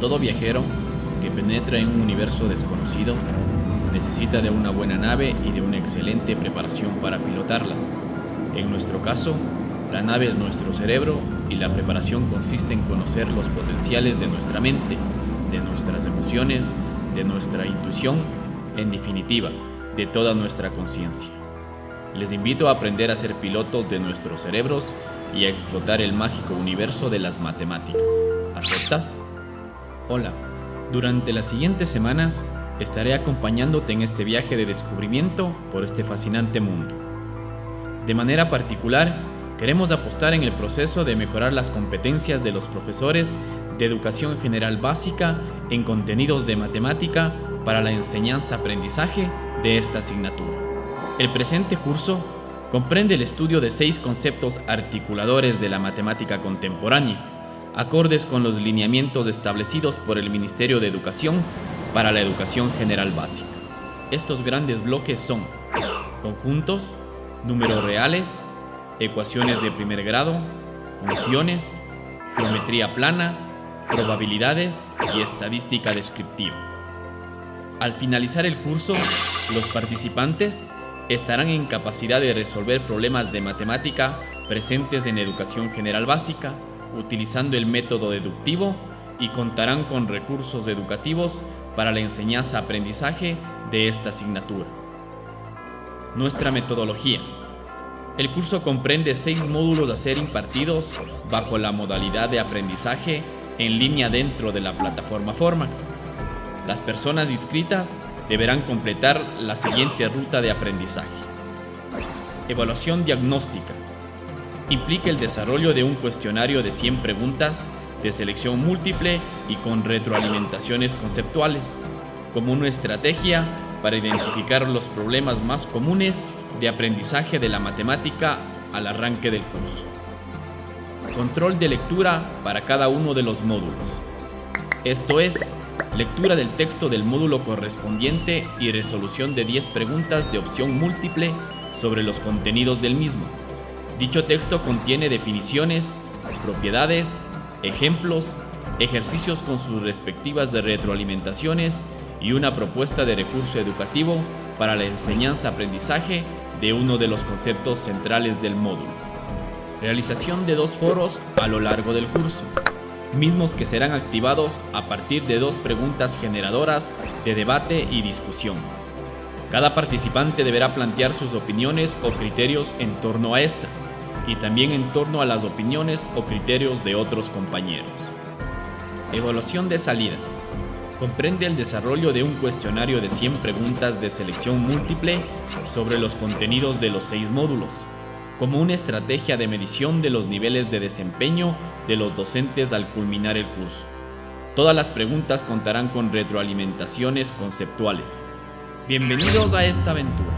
Todo viajero que penetra en un universo desconocido necesita de una buena nave y de una excelente preparación para pilotarla. En nuestro caso, la nave es nuestro cerebro y la preparación consiste en conocer los potenciales de nuestra mente, de nuestras emociones, de nuestra intuición, en definitiva, de toda nuestra conciencia. Les invito a aprender a ser pilotos de nuestros cerebros y a explotar el mágico universo de las matemáticas. ¿Aceptas? Hola, durante las siguientes semanas estaré acompañándote en este viaje de descubrimiento por este fascinante mundo. De manera particular, queremos apostar en el proceso de mejorar las competencias de los profesores de educación general básica en contenidos de matemática para la enseñanza-aprendizaje de esta asignatura. El presente curso comprende el estudio de seis conceptos articuladores de la matemática contemporánea, acordes con los lineamientos establecidos por el Ministerio de Educación para la Educación General Básica. Estos grandes bloques son conjuntos, números reales, ecuaciones de primer grado, funciones, geometría plana, probabilidades y estadística descriptiva. Al finalizar el curso, los participantes estarán en capacidad de resolver problemas de matemática presentes en educación general básica utilizando el método deductivo y contarán con recursos educativos para la enseñanza-aprendizaje de esta asignatura. Nuestra metodología. El curso comprende seis módulos a ser impartidos bajo la modalidad de aprendizaje en línea dentro de la plataforma Formax. Las personas inscritas deberán completar la siguiente ruta de aprendizaje. Evaluación diagnóstica implica el desarrollo de un cuestionario de 100 preguntas de selección múltiple y con retroalimentaciones conceptuales, como una estrategia para identificar los problemas más comunes de aprendizaje de la matemática al arranque del curso. Control de lectura para cada uno de los módulos. Esto es, lectura del texto del módulo correspondiente y resolución de 10 preguntas de opción múltiple sobre los contenidos del mismo. Dicho texto contiene definiciones, propiedades, ejemplos, ejercicios con sus respectivas de retroalimentaciones y una propuesta de recurso educativo para la enseñanza-aprendizaje de uno de los conceptos centrales del módulo. Realización de dos foros a lo largo del curso, mismos que serán activados a partir de dos preguntas generadoras de debate y discusión. Cada participante deberá plantear sus opiniones o criterios en torno a estas, y también en torno a las opiniones o criterios de otros compañeros. Evaluación de salida. Comprende el desarrollo de un cuestionario de 100 preguntas de selección múltiple sobre los contenidos de los seis módulos, como una estrategia de medición de los niveles de desempeño de los docentes al culminar el curso. Todas las preguntas contarán con retroalimentaciones conceptuales. Bienvenidos a esta aventura.